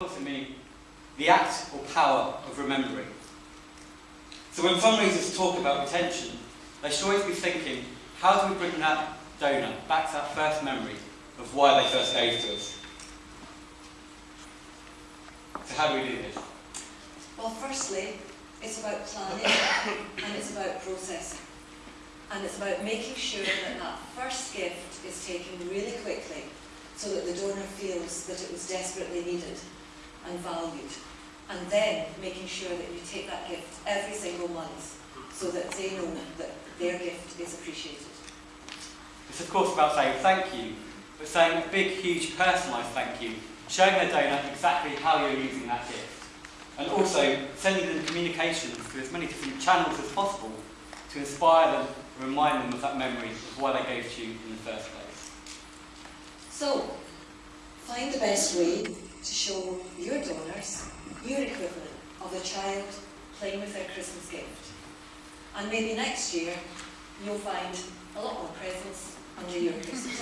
also me the act or power of remembering. So when fundraisers talk about retention, they should always be thinking, how do we bring that donor back to that first memory of why they first gave to us? So how do we do this? Well, firstly, it's about planning and it's about processing. And it's about making sure that that first gift is taken really quickly so that the donor feels that it was desperately needed and valued. And then making sure that you take that gift every single month so that they know that their gift is appreciated. It's of course about saying thank you, but saying a big, huge personalised thank you, showing the donor exactly how you're using that gift. And also sending them communications through as many different channels as possible to inspire them and remind them of that memory of why they gave to you in the first place. So, find the best way to show your donors your equivalent of a child playing with their Christmas gift. And maybe next year you'll find a lot more presents under your Christmas.